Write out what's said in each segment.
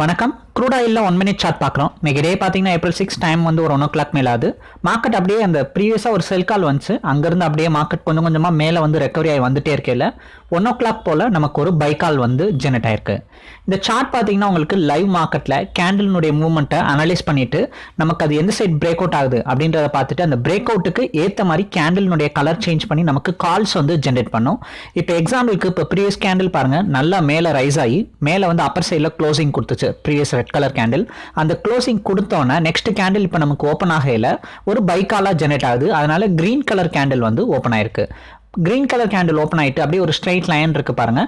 வணக்கம். க்ரூட் ஆயிலில் one minute chart பார்க்குறோம். இன்றைக்கி டே பார்த்தீங்கன்னா ஏப்ரல் சிக்ஸ் டைம் வந்து ஒரு ஒன் ஓ கிளாக் மேலே ஆகுது. மார்க்கெட் அப்படியே அந்த ப்ரீவியஸாக ஒரு செல் கால் வந்துச்சு. அங்கேருந்து அப்படியே மார்க்கெட் கொஞ்சம் கொஞ்சமாக மேலே வந்து ரெக்கவரி ஆகி வந்துட்டே இருக்கையில் ஒன் ஓ கிளாக் போல் நமக்கு ஒரு பை கால் வந்து ஜெனரேட் ஆயிருக்கு. இந்த சார்ட் பார்த்தீங்கன்னா உங்களுக்கு லைவ் மார்க்கெட்டில் கேண்டலினுடைய மூவ்மெண்ட்டை அனலைஸ் பண்ணிவிட்டு நமக்கு அது எந்த சைட் பிரேக் அவுட் ஆகுது அப்படின்றத பார்த்துட்டு அந்த பிரேக் அவுட்டுக்கு ஏற்ற மாதிரி கேண்டலினுடைய கலர் சேஞ்ச் பண்ணி நமக்கு கால்ஸ் வந்து ஜென்ரேட் பண்ணும். இப்போ எக்ஸாம்பிளுக்கு இப்போ ப்ரீவியஸ் கேண்டில் பாருங்கள் நல்லா மேலே ரைஸ் ஆகி மேலே வந்து அப்பர் சைடில் க்ளோசிங் கொடுத்துச்சு. ப்ரீவியஸ் ரெட் கலர் கேண்டில் அந்த க்ளோசிங் கொடுத்தோன்னே நெக்ஸ்ட் கேண்டில் இப்போ நமக்கு ஓப்பன் ஆகையில் ஒரு பைக்காலாக ஜெனரேட் ஆகுது. அதனால கிரீன் கலர் கேண்டில் வந்து ஓப்பன் ஆயிருக்கு. கிரீன் கலர் கேண்டில் ஓப்பன் ஆயிட்டு அப்படியே ஒரு ஸ்ட்ரைட் லைன் இருக்கு பாருங்க.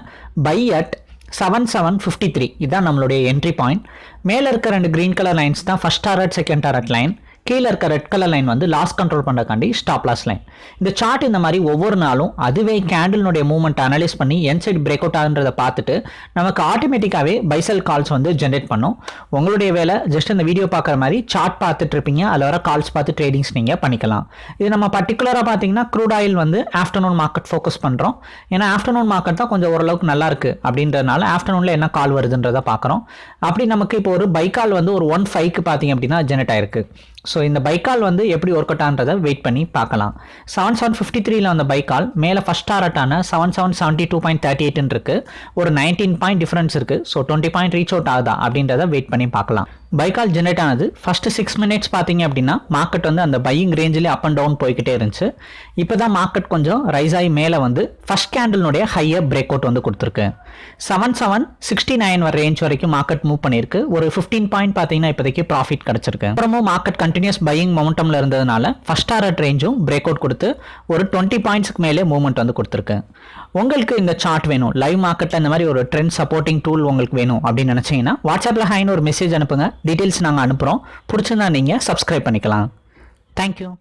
By at seven seven fifty three இதான் நம்மளுடைய என்ட்ரி பாயிண்ட் மேலே இருக்க ரெண்டு கிரீன் கலர் லைன்ஸ் தான் first target second target line கீழே இருக்க ரெட் கலர் லைன் வந்து loss control பண்ணுறக்காண்டி stop loss line இந்த சார்ட் இந்த மாதிரி ஒவ்வொரு நாளும் அதுவே கேண்டில்னுடைய மூவ்மெண்ட் அனலைஸ் பண்ணி என் சைடு பிரேக் அவுட் ஆகுன்றதை பார்த்துட்டு நமக்கு ஆட்டோமேட்டிக்காகவே பைசல் கால்ஸ் வந்து ஜென்ரேட் பண்ணும். உங்களுடைய வேலை ஜஸ்ட் இந்த வீடியோ பார்க்குற மாதிரி சார்ட் பார்த்துட்டு இருப்பீங்க. அதில் வர கால்ஸ் பார்த்து ட்ரேடிங்ஸ் நீங்கள் பண்ணிக்கலாம். இது நம்ம பர்டிகுலராக பார்த்தீங்கன்னா க்ரூட் ஆயில் வந்து ஆஃப்டர்நூன் மார்க்கெட் ஃபோக்கஸ் பண்ணுறோம் ஏன்னா ஆஃப்டர்நூன் மார்க்கெட் தான் கொஞ்சம் ஓரளவுக்கு நல்லா இருக்கு அப்படின்றதுனால ஆஃப்டர்நூனில் என்ன கால் வருதுன்றதை பார்க்குறோம். அப்படி நமக்கு இப்போ ஒரு பைக்கால் வந்து ஒரு ஒன் ஃபைவ்க்கு பார்த்தீங்க அப்படின்னா ஜென்ரேட் ஆயிருக்கு. ஸோ இந்த பைக்கால் வந்து எப்படி ஒர்க் அவுட் ஆன்றதை வெயிட் பண்ணி பார்க்கலாம். செவன் செவன் ஃபிஃப்டி த்ரீல அந்த பைக்கால் மேலே first டாரட்டான seven seven seventy two point thirty எயிட்னு இருக்கு. ஒரு நைன்டீன் பாயிண்ட் டிஃபரன்ஸ் இருக்கு. So twenty point reach out ஆகுதா அப்படின்றத வெயிட் பண்ணி பார்க்கலாம். பைக்கால் ஜென்ரேட் ஆனது ஃபர்ஸ்ட் சிக்ஸ் மினிட்ஸ் பார்த்தீங்க அப்படின்னா மார்க்கெட் வந்து அந்த பையிங் ரேஞ்சிலே அப் அண்ட் டவுன் போய்கிட்டே இருந்துச்சு. இப்போ தான் மார்க்கெட் கொஞ்சம் ரைஸ் ஆகி மேலே வந்து ஃபஸ்ட் கேண்டில்னுடைய ஹையர் பிரேக் அவுட் வந்து கொடுத்துருக்கு. செவன் செவன் சிக்ஸ்டி நைன் வர ரேஞ்ச் வரைக்கும் மார்க்கெட் மூவ் பண்ணியிருக்கு. ஒரு ஃபிஃப்டீன் பாயிண்ட் பார்த்தீங்கன்னா இப்போதைக்கு ப்ராஃபிட் கிடச்சிருக்கு. அப்புறமும் மார்க்கெட் கண்டினியூஸ் பையிங் மொமெண்டமில் இருந்ததுனால ஃபர்ஸ்ட் டாரட் ரேஞ்சும் பிரேக் அவுட் கொடுத்து ஒரு டுவெண்ட்டி பாயிண்ட்ஸ்க்கு மேலே மூவ்மெண்ட் வந்து கொடுத்துருக்கு. உங்களுக்கு இந்த சார்ட் வேணும். லைவ் மார்க்கெட்டில் இந்த மாதிரி ஒரு ட்ரெண்ட் சப்போர்ட்டிங் டூல் உங்களுக்கு வேணும் அப்படின்னு நினச்சிங்கன்னா வாட்ஸ்அப்பில் ஹைன்னு ஒரு மெசேஜ் அனுப்புங்க. டீட்டெயில்ஸ் நாங்கள் அனுப்புகிறோம் பிடிச்சிருந்தா நீங்கள் சப்ஸ்கிரைப் பண்ணிக்கலாம். தேங்க்யூ